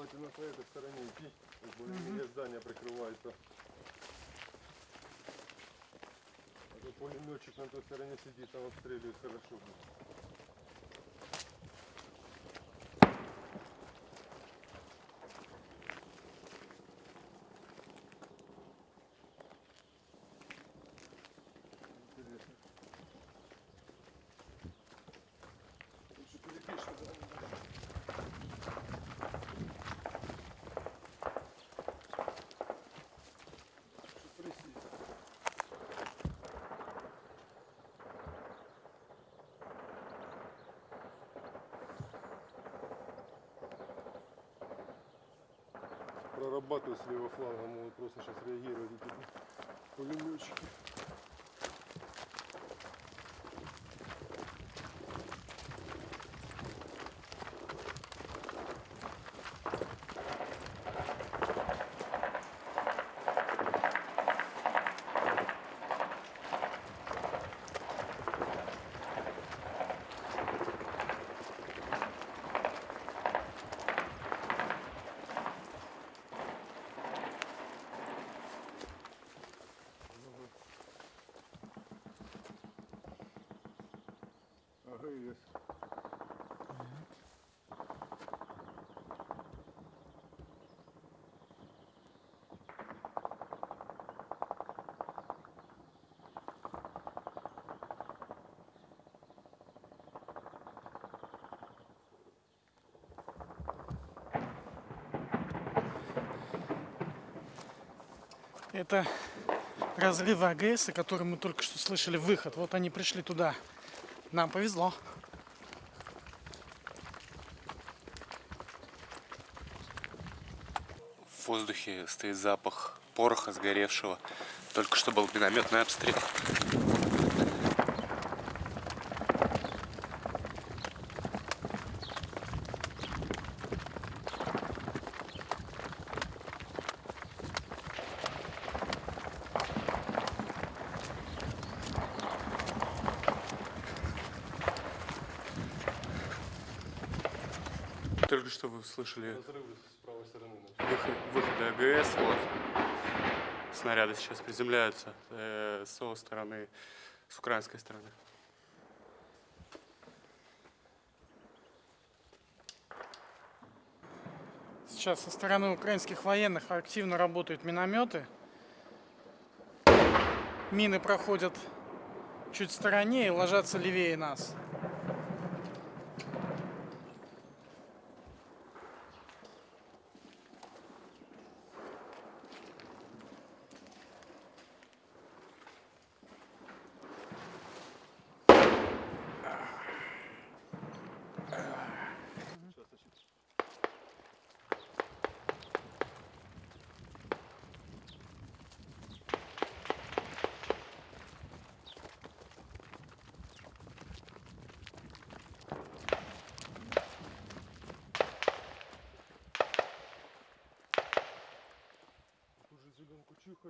желательно по этой стороне идти. Более-менее здание прикрывается. А то пулеметчик на той стороне сидит, там обстреливает хорошо. будет. Прорабатывают с левого фланга, могут просто сейчас реагировать эти пулеметчики. АГС. Это разрывы АГС, о котором мы только что слышали выход. Вот они пришли туда. Нам повезло. В воздухе стоит запах пороха сгоревшего. Только что был минометный обстрел. Только что вы слышали Разрывы с правой стороны. начались. выход, выходы АГС. Вот. Снаряды сейчас приземляются э, с его стороны, с украинской стороны. Сейчас со стороны украинских военных активно работают минометы. Мины проходят чуть в стороне и ложатся левее нас. зеленку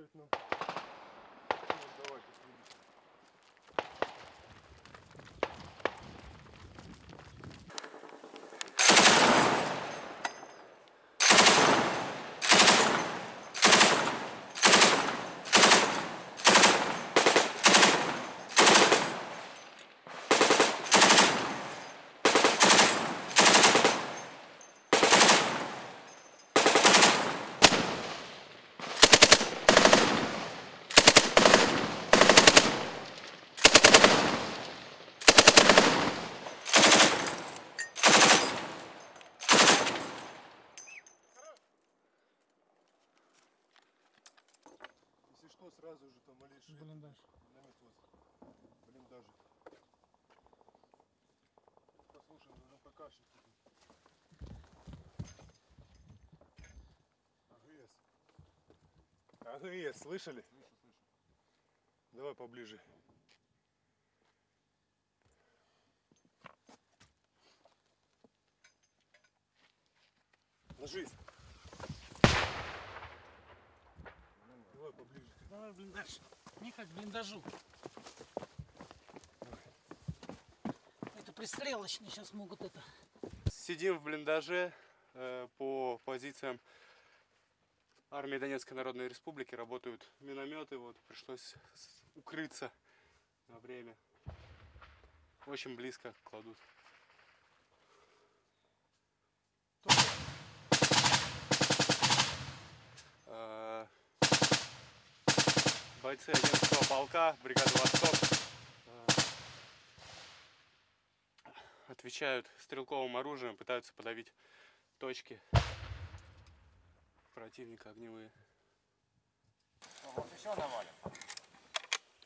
Там малейший Блиндаж. миномет вот. Блиндажик. Послушаем, нужно покашить. АГС. АГС, слышали? Слышу, слышу. Давай поближе. Ложись. Поближе. Давай блиндаж. Не как блиндажу. Это пристрелочные сейчас могут это. Сидим в блиндаже, э, по позициям армии Донецкой Народной Республики работают минометы. Вот пришлось укрыться на время. Очень близко кладут. Э, Бойцы 11 полка, бригады «Восток» э, отвечают стрелковым оружием, пытаются подавить точки противника огневые. Может еще навалим?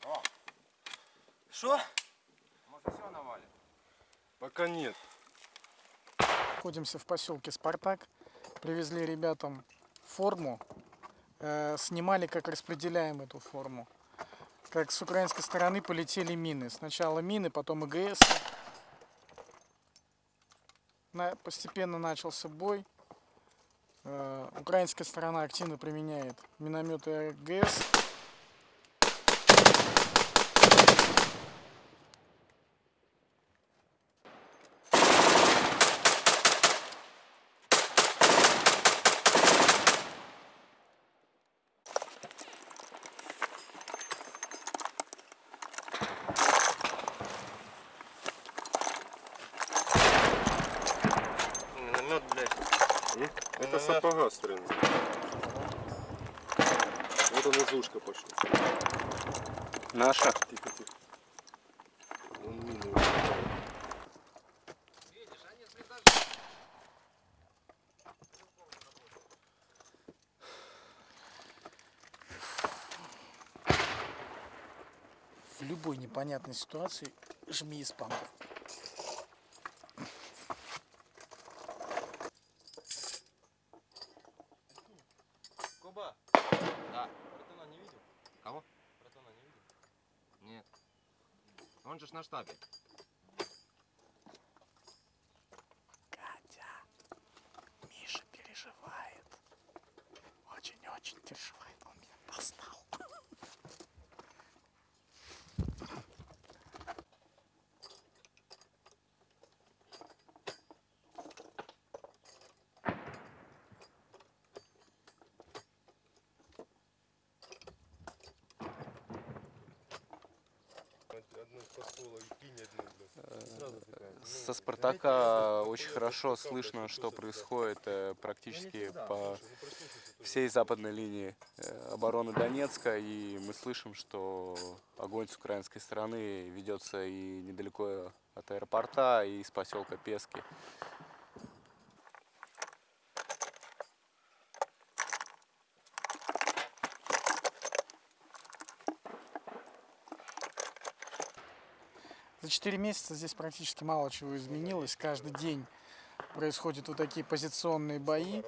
О, Что? может еще навалим? Пока нет. Находимся в поселке Спартак. Привезли ребятам форму. Э, снимали, как распределяем эту форму. Как с украинской стороны полетели мины. Сначала мины, потом ИГС. Постепенно начался бой. Э, украинская сторона активно применяет минометы АГС. Миномет, блядь. Это сапога стрельна. Вот он из ушка пошел. Наша. Тихо, тихо. В любой непонятной ситуации жми из панков. Куба. Да. Братана не видел? Кого? Братана не видел? Нет. Он же ж на штабе. Катя, Миша переживает. Очень-очень переживает. Он меня достал. Со Спартака очень хорошо слышно, что происходит э, практически по всей западной линии э, обороны Донецка. И мы слышим, что огонь с украинской стороны ведется и недалеко от аэропорта, и из поселка Пески. За 4 месяца здесь практически мало чего изменилось. Каждый день происходят вот такие позиционные бои.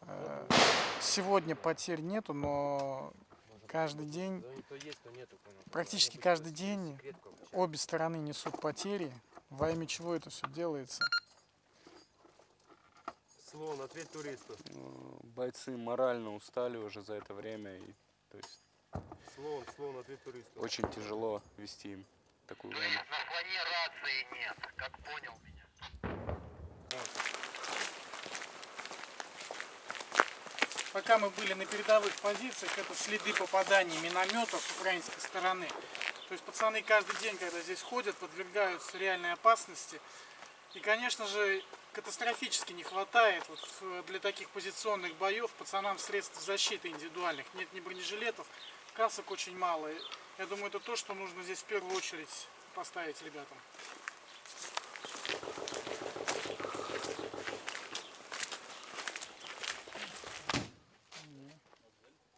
Э, Сегодня потерь нету, но каждый день, практически каждый день обе стороны несут потери. Во имя чего это все делается? Слон, ответь туристу. Э, Бойцы морально устали уже за это время, и то есть Слон, слон, ответь туристу. очень тяжело вести им такую войну. На фоне рации нет, как понял меня. Пока мы были на передовых позициях, это следы попаданий минометов с украинской стороны. То есть пацаны каждый день, когда здесь ходят, подвергаются реальной опасности. И, конечно же, катастрофически не хватает вот в- для таких позиционных боев пацанам средств защиты индивидуальных. Нет ни бронежилетов, касок очень мало. Я думаю, это то, что нужно здесь в первую очередь поставить ребятам.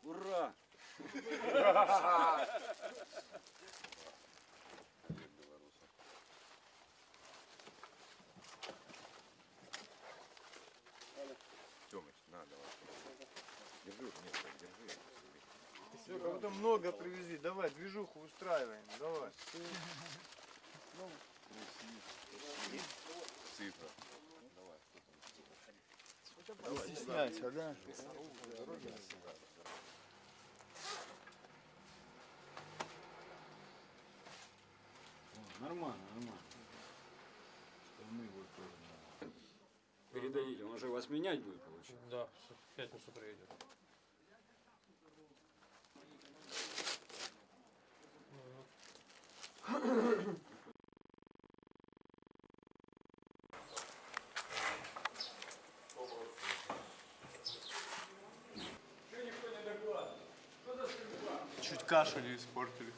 Ура! Тёмыч, на, давай. Держи, нет, держи. Все, кого-то много привезли. Давай, движуху устраиваем. Давай. Цифра. Не стесняйся, да? Передаю дадите? Он же вас менять будет, получается. Да, в пятницу приедет. Кашу не испортили.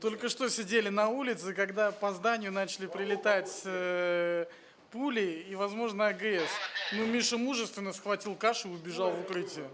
Только что сидели на улице, когда по зданию начали прилетать э, пули и, возможно, АГС. Ну, Миша мужественно схватил кашу и убежал в укрытие.